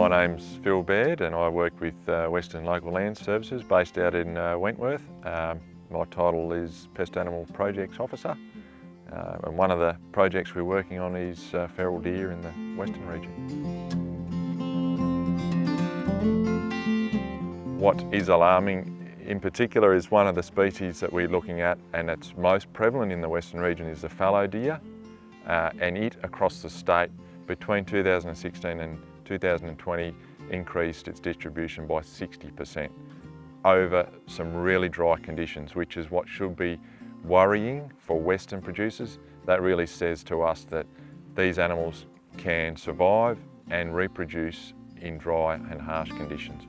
my name's Phil Baird and I work with uh, Western Local Land Services based out in uh, Wentworth. Um, my title is Pest Animal Projects Officer uh, and one of the projects we're working on is uh, feral deer in the Western region. What is alarming in particular is one of the species that we're looking at and it's most prevalent in the Western region is the fallow deer uh, and it across the state between 2016 and 2020 increased its distribution by 60% over some really dry conditions, which is what should be worrying for Western producers. That really says to us that these animals can survive and reproduce in dry and harsh conditions.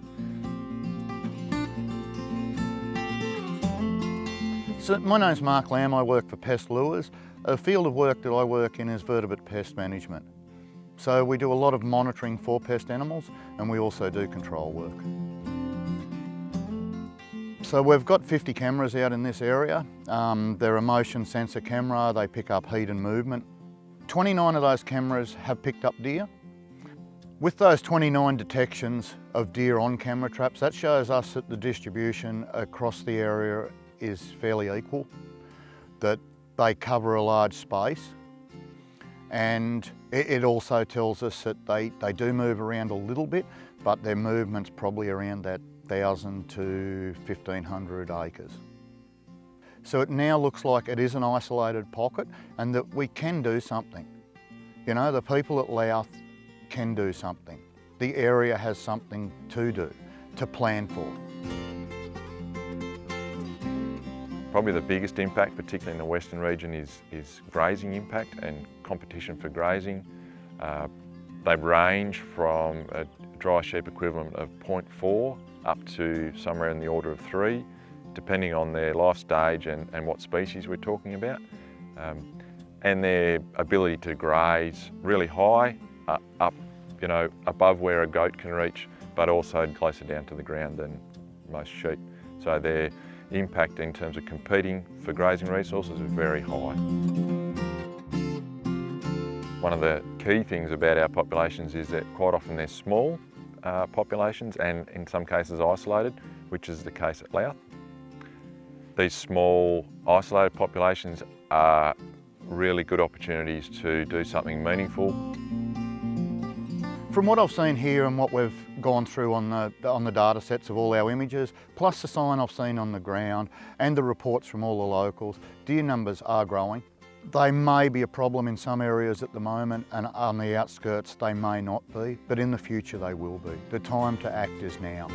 So my name's Mark Lamb, I work for Pest Lures. A field of work that I work in is vertebrate pest management. So we do a lot of monitoring for pest animals and we also do control work. So we've got 50 cameras out in this area. Um, they're a motion sensor camera, they pick up heat and movement. 29 of those cameras have picked up deer. With those 29 detections of deer on camera traps, that shows us that the distribution across the area is fairly equal, that they cover a large space and it, also tells us that they, they do move around a little bit, but their movement's probably around that 1,000 to 1,500 acres. So it now looks like it is an isolated pocket and that we can do something. You know, the people at Louth can do something. The area has something to do, to plan for. Probably the biggest impact, particularly in the western region, is, is grazing impact and competition for grazing. Uh, they range from a dry sheep equivalent of 0.4 up to somewhere in the order of 3, depending on their life stage and, and what species we're talking about. Um, and their ability to graze really high, uh, up you know, above where a goat can reach, but also closer down to the ground than most sheep. So they're impact in terms of competing for grazing resources is very high. One of the key things about our populations is that quite often they're small uh, populations and in some cases isolated, which is the case at Louth. These small isolated populations are really good opportunities to do something meaningful from what I've seen here and what we've gone through on the, on the data sets of all our images, plus the sign I've seen on the ground and the reports from all the locals, deer numbers are growing. They may be a problem in some areas at the moment and on the outskirts they may not be, but in the future they will be. The time to act is now.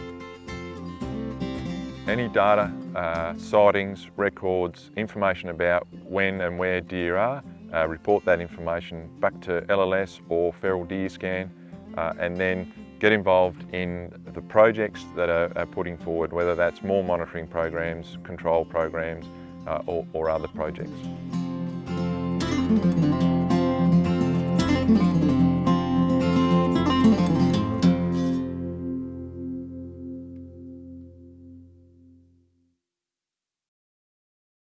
Any data, uh, sightings, records, information about when and where deer are, uh, report that information back to LLS or Feral Deer Scan uh, and then get involved in the projects that are, are putting forward, whether that's more monitoring programs, control programs, uh, or, or, other projects.